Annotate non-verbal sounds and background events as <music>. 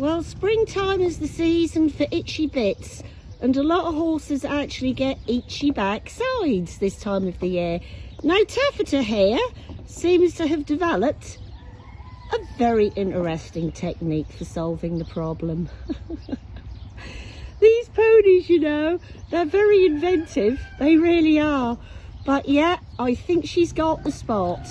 Well, springtime is the season for itchy bits and a lot of horses actually get itchy backsides this time of the year. Now taffeta here seems to have developed a very interesting technique for solving the problem. <laughs> These ponies, you know, they're very inventive, they really are. But yeah, I think she's got the spot.